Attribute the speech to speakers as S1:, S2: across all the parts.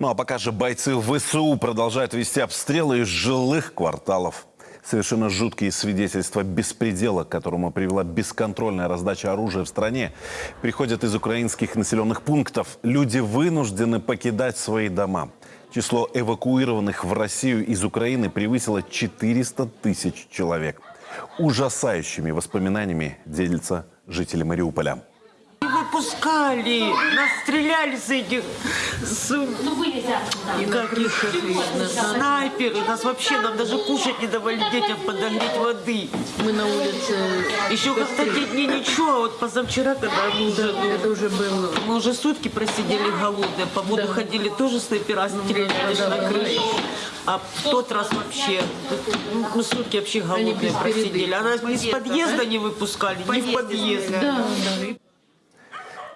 S1: Ну а пока же бойцы ВСУ продолжают вести обстрелы из жилых кварталов. Совершенно жуткие свидетельства беспредела, к которому привела бесконтрольная раздача оружия в стране, приходят из украинских населенных пунктов. Люди вынуждены покидать свои дома. Число эвакуированных в Россию из Украины превысило 400 тысяч человек. Ужасающими воспоминаниями делятся жители Мариуполя.
S2: Не выпускали, нас стреляли с этих, с, каких, снайперы, нас вообще, нам даже кушать не давали детям подогреть воды.
S3: Мы на улице,
S2: Еще как-то те дни ничего, а вот позавчера, когда мы уже, ну,
S3: это уже было.
S2: мы уже сутки просидели голодные, по воду ходили, тоже снайпера стреляли даже на крышу. А в тот раз вообще, ну, мы сутки вообще голодные просидели. А нас из подъезда не выпускали, ни в подъезд.
S3: Да, да.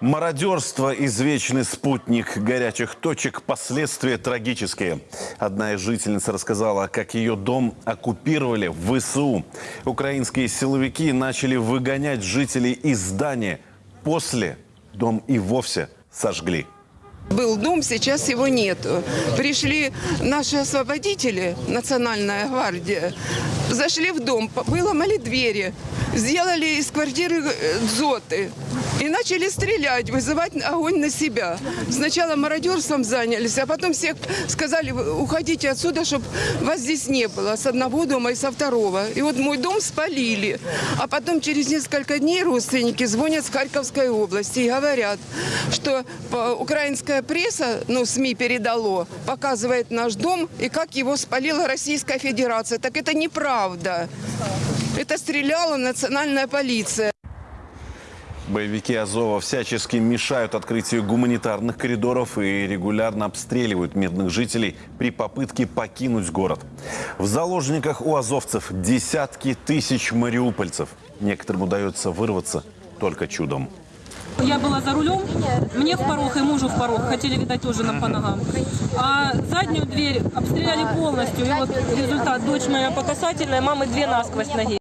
S1: Мародерство – извечный спутник горячих точек, последствия трагические. Одна из жительниц рассказала, как ее дом оккупировали в ВСУ. Украинские силовики начали выгонять жителей из здания. После дом и вовсе сожгли.
S4: Был дом, сейчас его нету. Пришли наши освободители, Национальная гвардия, зашли в дом, выломали двери, сделали из квартиры э, дзоты и начали стрелять, вызывать огонь на себя. Сначала мародерством занялись, а потом всех сказали, «Вы уходите отсюда, чтобы вас здесь не было, с одного дома и со второго. И вот мой дом спалили. А потом через несколько дней родственники звонят с Харьковской области и говорят, что по- украинская пресса, ну, СМИ передало, показывает наш дом и как его спалила Российская Федерация. Так это неправда. Это стреляла национальная полиция.
S1: Боевики Азова всячески мешают открытию гуманитарных коридоров и регулярно обстреливают мирных жителей при попытке покинуть город. В заложниках у азовцев десятки тысяч мариупольцев. Некоторым удается вырваться только чудом.
S5: Я была за рулем, мне в порог и мужу в порог. Хотели, видать, тоже нам по ногам. А заднюю дверь обстреляли полностью. И вот результат. Дочь моя по касательной, мамы две насквозь ноги.